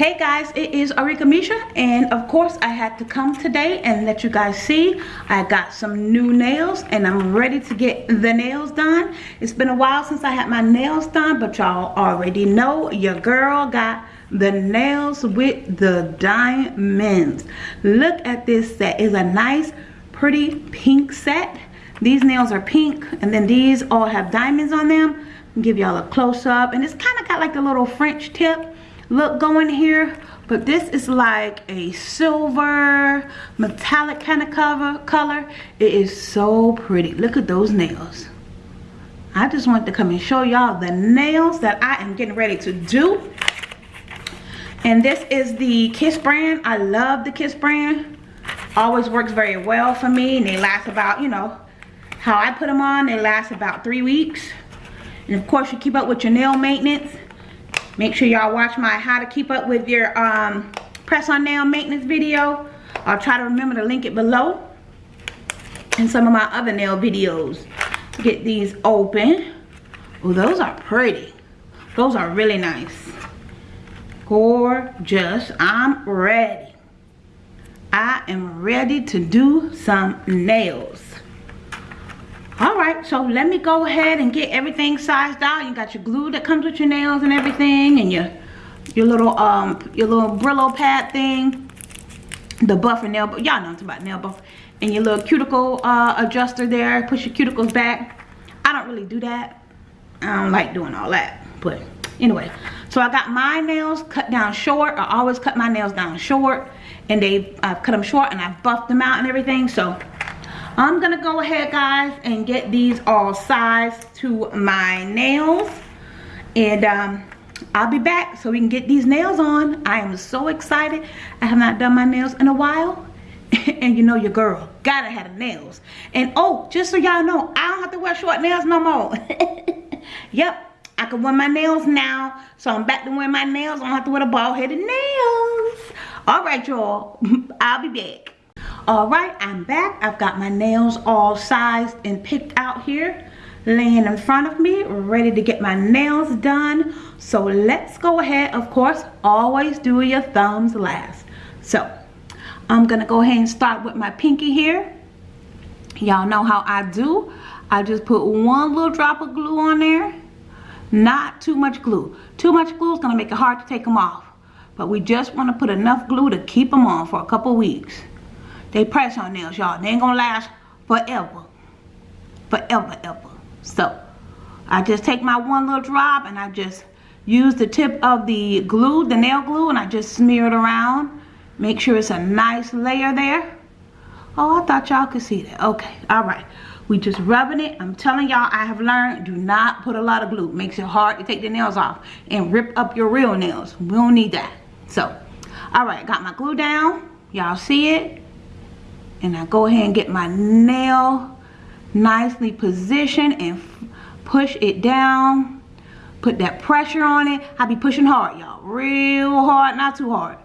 guys it is Arika Misha and of course I had to come today and let you guys see I got some new nails and I'm ready to get the nails done. It's been a while since I had my nails done but y'all already know your girl got the nails with the diamonds. Look at this set. Is a nice pretty pink set. These nails are pink and then these all have diamonds on them. Give y'all a close-up and it's kind of got like a little French tip look going here but this is like a silver metallic kind of cover color. It is so pretty. Look at those nails. I just wanted to come and show y'all the nails that I am getting ready to do. And this is the Kiss brand. I love the Kiss brand. Always works very well for me and they last about you know how I put them on they last about three weeks. And of course you keep up with your nail maintenance Make sure y'all watch my how to keep up with your um, press on nail maintenance video. I'll try to remember to link it below. And some of my other nail videos. Get these open. Oh, those are pretty. Those are really nice. Gorgeous. I'm ready. I am ready to do some nails right? So let me go ahead and get everything sized out. You got your glue that comes with your nails and everything and your your little um your little brillo pad thing the buffer nail but y'all know it's about nail buff and your little cuticle uh, adjuster there push your cuticles back. I don't really do that. I don't like doing all that but anyway. So i got my nails cut down short. I always cut my nails down short and they i've cut them short and i've buffed them out and everything so I'm gonna go ahead guys and get these all sized to my nails and um, I'll be back so we can get these nails on. I am so excited. I have not done my nails in a while and you know your girl gotta have the nails. And oh, just so y'all know, I don't have to wear short nails no more. yep, I can wear my nails now. So I'm back to wearing my nails. I don't have to wear the bald headed nails. All right, y'all. I'll be back all right i'm back. I've got my nails all sized and picked out here laying in front of me ready to get my nails done. So let's go ahead. Of course always do your thumbs last. So i'm gonna go ahead and start with my pinky here. Y'all know how i do. I just put one little drop of glue on there. Not too much glue. Too much glue is gonna make it hard to take them off. But we just want to put enough glue to keep them on for a couple weeks they press on nails, y'all. They ain't gonna last forever. Forever, ever. So, I just take my one little drop and I just use the tip of the glue, the nail glue, and I just smear it around. Make sure it's a nice layer there. Oh, I thought y'all could see that. Okay, all right. We just rubbing it. I'm telling y'all, I have learned, do not put a lot of glue. Makes it hard to take the nails off and rip up your real nails. We don't need that. So, all right, got my glue down. Y'all see it? And I go ahead and get my nail nicely positioned and push it down. Put that pressure on it. I be pushing hard y'all. Real hard not too hard.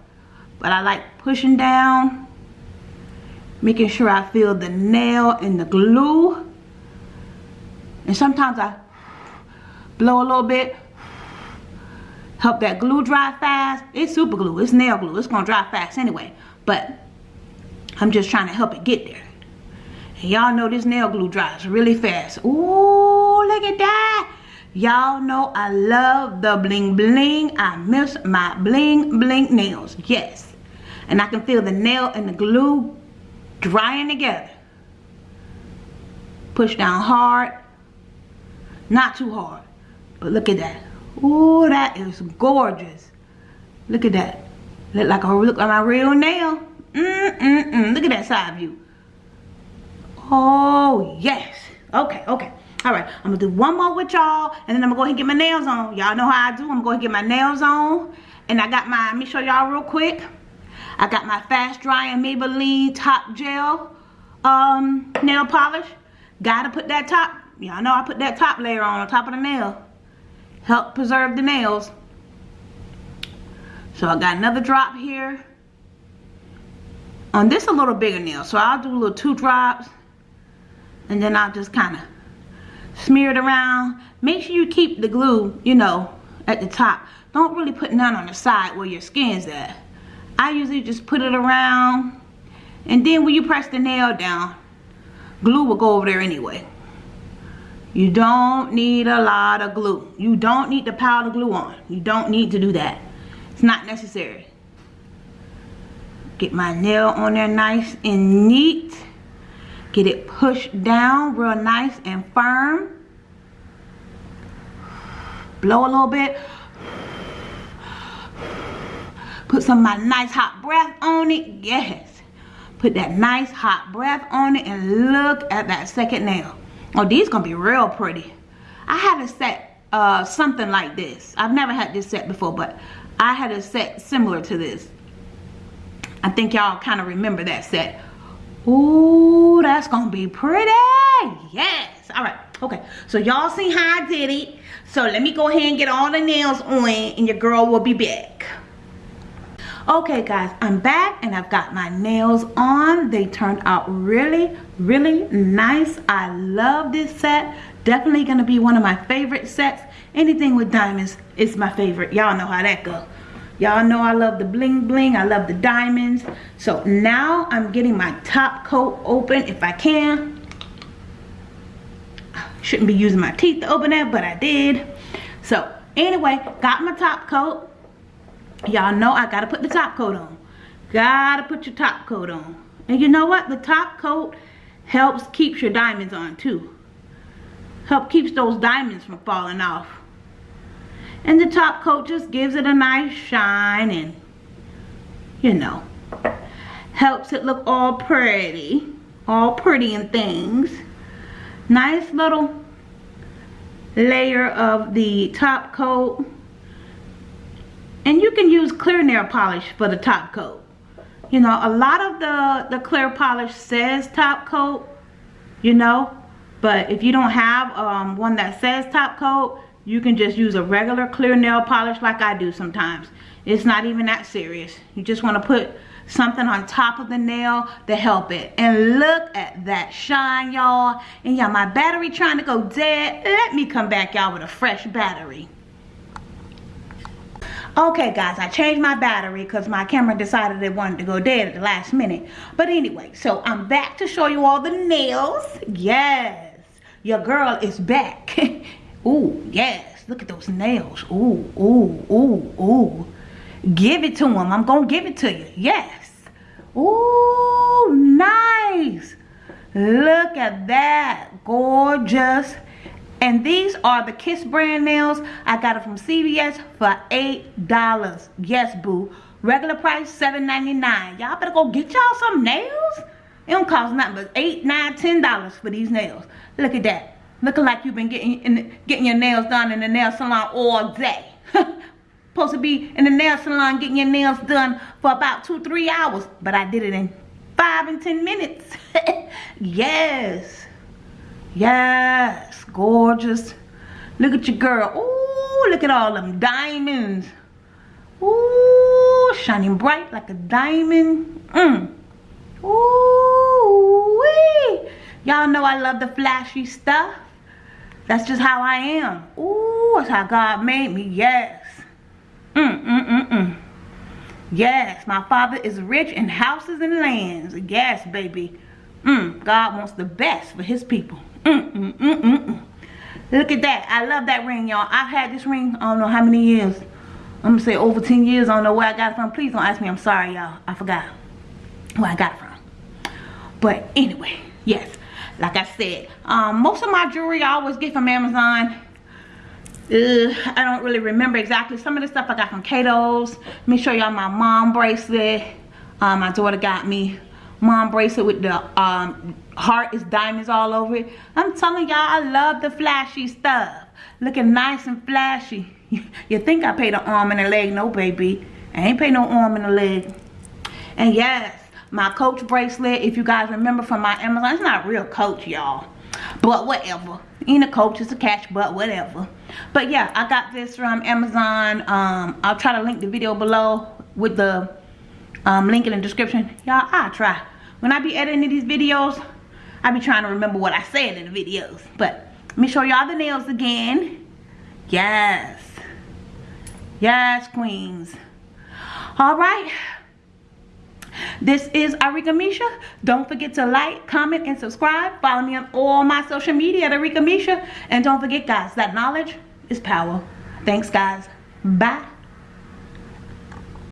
But I like pushing down. Making sure I feel the nail and the glue. And sometimes I blow a little bit. Help that glue dry fast. It's super glue. It's nail glue. It's gonna dry fast anyway. But I'm just trying to help it get there. And y'all know this nail glue dries really fast. Ooh, look at that. Y'all know I love the bling bling. I miss my bling bling nails. Yes. And I can feel the nail and the glue drying together. Push down hard. Not too hard. But look at that. Ooh, that is gorgeous. Look at that. Look like a look like my real nail. Mm, mm, mm. Look at that side view. Oh, yes. Okay, okay. All right, I'm gonna do one more with y'all, and then I'm gonna go ahead and get my nails on. Y'all know how I do. I'm gonna go ahead and get my nails on. And I got my, let me show y'all real quick. I got my fast drying Maybelline top gel um, nail polish. Gotta put that top, y'all know I put that top layer on, on top of the nail. Help preserve the nails. So I got another drop here. On this a little bigger nail, so I'll do a little two drops. And then I'll just kind of smear it around. Make sure you keep the glue, you know, at the top. Don't really put none on the side where your skin's at. I usually just put it around and then when you press the nail down glue will go over there anyway you don't need a lot of glue you don't need to powder glue on you don't need to do that it's not necessary get my nail on there nice and neat. Get it pushed down real nice and firm. Blow a little bit. Put some of my nice hot breath on it. Yes. Put that nice hot breath on it and look at that second nail. Oh these gonna be real pretty. I had a set uh something like this. I've never had this set before but i had a set similar to this i think y'all kind of remember that set. Ooh, that's gonna be pretty. Yes. All right. Okay. So y'all see how i did it. So let me go ahead and get all the nails on and your girl will be back. Okay guys. I'm back and i've got my nails on. They turned out really really nice. I love this set. Definitely gonna be one of my favorite sets. Anything with diamonds is my favorite. Y'all know how that go y'all know i love the bling bling i love the diamonds. So now i'm getting my top coat open if i can. Shouldn't be using my teeth to open that but i did. So anyway got my top coat. Y'all know I gotta put the top coat on. Gotta put your top coat on. And you know what? The top coat helps keeps your diamonds on too. Help keeps those diamonds from falling off and the top coat just gives it a nice shine and you know helps it look all pretty all pretty and things nice little layer of the top coat and you can use clear nail polish for the top coat. You know, a lot of the, the clear polish says top coat, you know. But if you don't have um, one that says top coat, you can just use a regular clear nail polish like I do sometimes. It's not even that serious. You just want to put something on top of the nail to help it. And look at that shine, y'all. And y'all, my battery trying to go dead. Let me come back, y'all, with a fresh battery. Okay guys, I changed my battery because my camera decided it wanted to go dead at the last minute. But anyway, so I'm back to show you all the nails. Yes, your girl is back. ooh, yes, look at those nails. Ooh, ooh, ooh, ooh. Give it to him. I'm going to give it to you. Yes. Ooh, nice. Look at that. Gorgeous and these are the Kiss brand nails. I got it from CVS for $8. Yes, boo. Regular price, $7.99. Y'all better go get y'all some nails. It don't cost nothing but $8, $9, $10 for these nails. Look at that. Looking like you've been getting the, getting your nails done in the nail salon all day. Supposed to be in the nail salon getting your nails done for about two, three hours. But I did it in five and ten minutes. yes. Yes, gorgeous. Look at your girl. Ooh, look at all them diamonds. Ooh, shining bright like a diamond. Mm. Ooh. Y'all know I love the flashy stuff. That's just how I am. Ooh, that's how God made me. Yes. Mm, mm, mm, mm. Yes, my father is rich in houses and lands. Yes, baby. Mm, God wants the best for his people. Mm, mm, mm, mm, mm. Look at that. I love that ring, y'all. I've had this ring, I don't know how many years. I'm going to say over 10 years. I don't know where I got it from. Please don't ask me. I'm sorry, y'all. I forgot where I got it from. But anyway, yes. Like I said, um, most of my jewelry I always get from Amazon. Uh, I don't really remember exactly. Some of the stuff I got from Cato's. Let me show y'all my mom bracelet. Um, my daughter got me mom bracelet with the um, heart is diamonds all over it. I'm telling y'all, I love the flashy stuff. Looking nice and flashy. you think I paid an arm and a leg? No, baby. I ain't pay no arm and a leg. And yes, my Coach bracelet, if you guys remember from my Amazon, it's not real Coach, y'all. But whatever. Ain't a Coach, it's a catch, but whatever. But yeah, I got this from Amazon. Um, I'll try to link the video below with the um, link in the description. Y'all, I try. When I be editing these videos, I be trying to remember what I said in the videos. But let me show y'all the nails again. Yes. Yes, queens. All right. This is Arika Misha. Don't forget to like, comment, and subscribe. Follow me on all my social media at Arika Misha. And don't forget, guys, that knowledge is power. Thanks, guys. Bye.